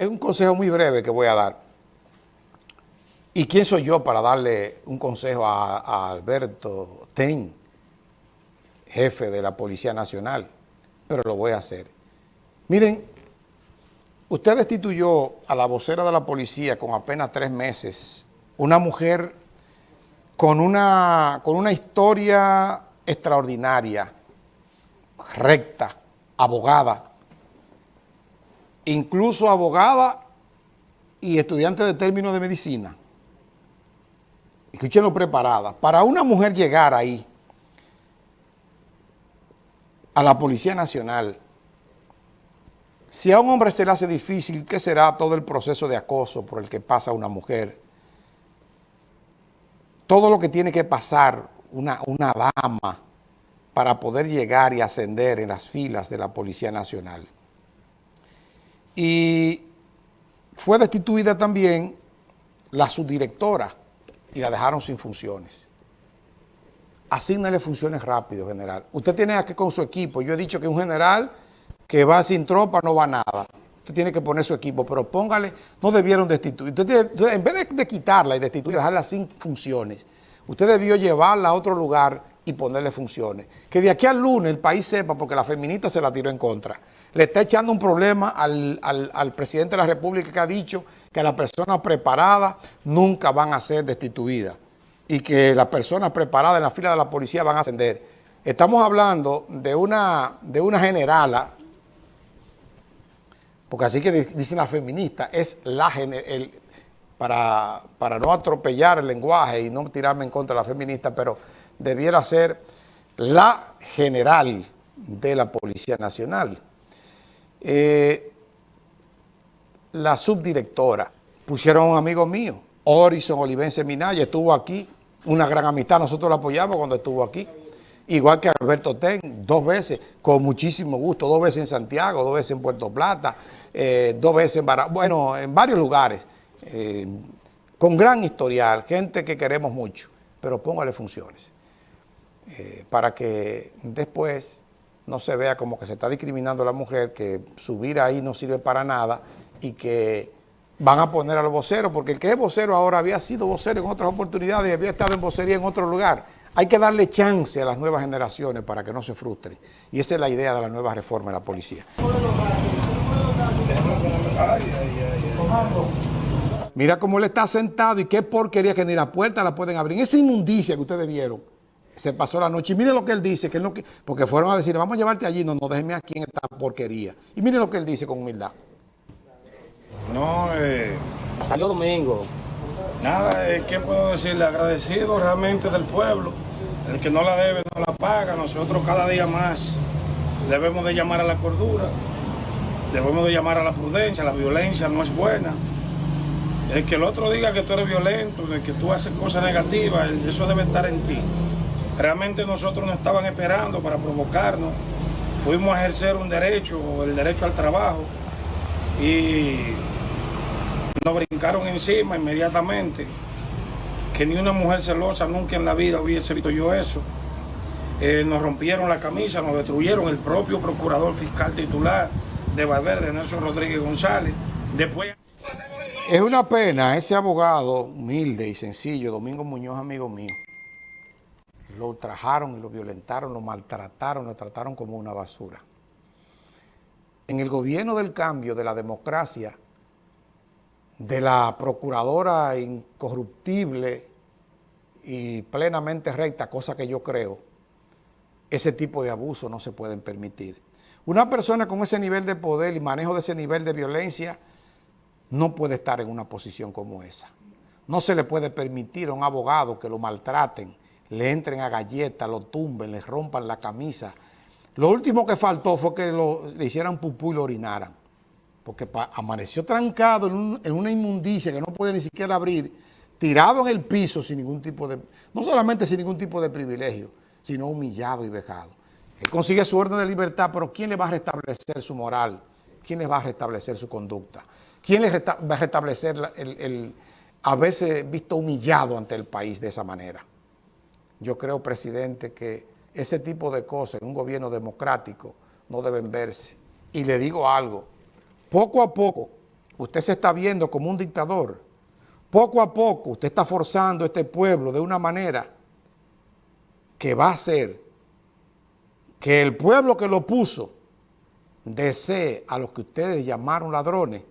es un consejo muy breve que voy a dar. ¿Y quién soy yo para darle un consejo a, Alberto Ten, jefe de la Policía Nacional? Pero lo voy a hacer. Miren, usted destituyó a la vocera de la policía con apenas tres meses, una mujer con una, con una historia extraordinaria, recta, abogada, incluso abogada y estudiante de términos de medicina. Escúchenlo preparada. Para una mujer llegar ahí, a la Policía Nacional, si a un hombre se le hace difícil, ¿qué será todo el proceso de acoso por el que pasa una mujer? Todo lo que tiene que pasar una, una dama para poder llegar y ascender en las filas de la Policía Nacional y fue destituida también la subdirectora y la dejaron sin funciones. Asígnale funciones rápido, general. Usted tiene que con su equipo, yo he dicho que un general que va sin tropa no va nada. Usted tiene que poner su equipo, pero póngale, no debieron destituir. en vez de, quitarla y destituir, dejarla sin funciones, usted debió llevarla a otro lugar y ponerle funciones. Que de aquí al lunes el país sepa, porque la feminista se la tiró en contra, le está echando un problema al, presidente de la República que ha dicho que las personas preparadas nunca van a ser destituidas y que las personas preparadas en la fila de la policía van a ascender. Estamos hablando de una, de una generala, porque así que dicen las feministas, es la el, para, para no atropellar el lenguaje y no tirarme en contra de la feminista, pero debiera ser la general de la Policía Nacional. Eh, la subdirectora, pusieron a un amigo mío, Orison Olivense Minaya, estuvo aquí, una gran amistad, nosotros la apoyamos cuando estuvo aquí. Igual que Alberto Ten, dos veces, con muchísimo gusto, dos veces en Santiago, dos veces en Puerto Plata, eh, dos veces en Barra, bueno, en varios lugares, eh, con gran historial, gente que queremos mucho, pero póngale funciones. Eh, para que después no se vea como que se está discriminando a la mujer, que subir ahí no sirve para nada y que van a poner al vocero, porque el que es vocero ahora había sido vocero en otras oportunidades y había estado en vocería en otro lugar. Hay que darle chance a las nuevas generaciones para que no se frustren. Y esa es la idea de la nueva reforma de la policía. Mira cómo él está sentado y qué porquería que ni la puerta la pueden abrir. Esa inmundicia que ustedes vieron se pasó la noche. Y mire lo que él dice, que él no, porque fueron a decir, vamos a llevarte allí, no, no déjeme aquí en esta porquería. Y mire lo que él dice con humildad. No, eh... Salió domingo. Nada, eh, ¿qué puedo decirle? Agradecido realmente del pueblo. El que no la debe no la paga. Nosotros cada día más debemos de llamar a la cordura, debemos de llamar a la prudencia, la violencia no es buena. El que el otro diga que tú eres violento, que tú haces cosas negativas, eso debe estar en ti. Realmente nosotros nos estaban esperando para provocarnos. Fuimos a ejercer un derecho, el derecho al trabajo, y nos brincaron encima inmediatamente. Que ni una mujer celosa nunca en la vida hubiese visto yo eso. Eh, nos rompieron la camisa, nos destruyeron el propio procurador fiscal titular de Valverde, Nelson Rodríguez González. Después... Es una pena ese abogado humilde y sencillo, Domingo Muñoz, amigo mío, lo ultrajaron y lo violentaron, lo maltrataron, lo trataron como una basura. En el gobierno del cambio, de la democracia, de la procuradora incorruptible y plenamente recta, cosa que yo creo, ese tipo de abuso no se pueden permitir. Una persona con ese nivel de poder y manejo de ese nivel de violencia no puede estar en una posición como esa. No se le puede permitir a un abogado que lo maltraten, le entren a galletas, lo tumben, le rompan la camisa. Lo último que faltó fue que le hicieran pupú y lo orinaran. Porque amaneció trancado en, una inmundicia que no puede ni siquiera abrir, tirado en el piso sin ningún tipo de, no solamente sin ningún tipo de privilegio, sino humillado y vejado. Él consigue su orden de libertad, pero ¿quién le va a restablecer su moral? ¿Quién le va a restablecer su conducta? ¿Quién le va a restablecer el haberse visto humillado ante el país de esa manera? Yo creo, presidente, que ese tipo de cosas en un gobierno democrático no deben verse. Y le digo algo, poco a poco, usted se está viendo como un dictador. Poco a poco usted está forzando a este pueblo de una manera que va a hacer que el pueblo que lo puso desee a los que ustedes llamaron ladrones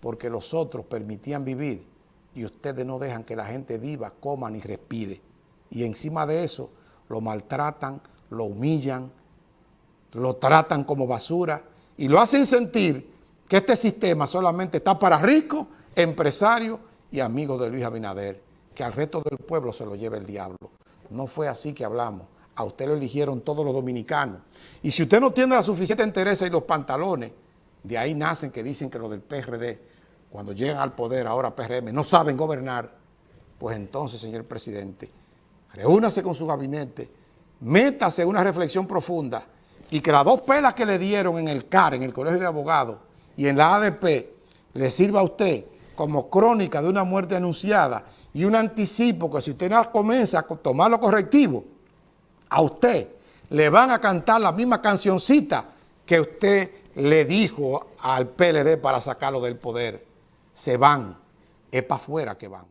porque los otros permitían vivir y ustedes no dejan que la gente viva, coma ni respire. Y encima de eso lo maltratan, lo humillan, lo tratan como basura y lo hacen sentir que este sistema solamente está para ricos, empresarios y amigos de Luis Abinader, que al resto del pueblo se lo lleve el diablo. No fue así que hablamos. A usted lo eligieron todos los dominicanos. Y si usted no tiene la suficiente interés y los pantalones, de ahí nacen que dicen que los del PRD, cuando llegan al poder, ahora PRM, no saben gobernar, pues entonces, señor presidente, reúnase con su gabinete, métase una reflexión profunda y que las dos pelas que le dieron en el CAR, en el Colegio de Abogados y en la ADP, le sirva a usted como crónica de una muerte anunciada y un anticipo que si usted no comienza a tomar lo correctivo, a usted le van a cantar la misma cancioncita que usted le dijo al PLD para sacarlo del poder. Se van, es para afuera que van.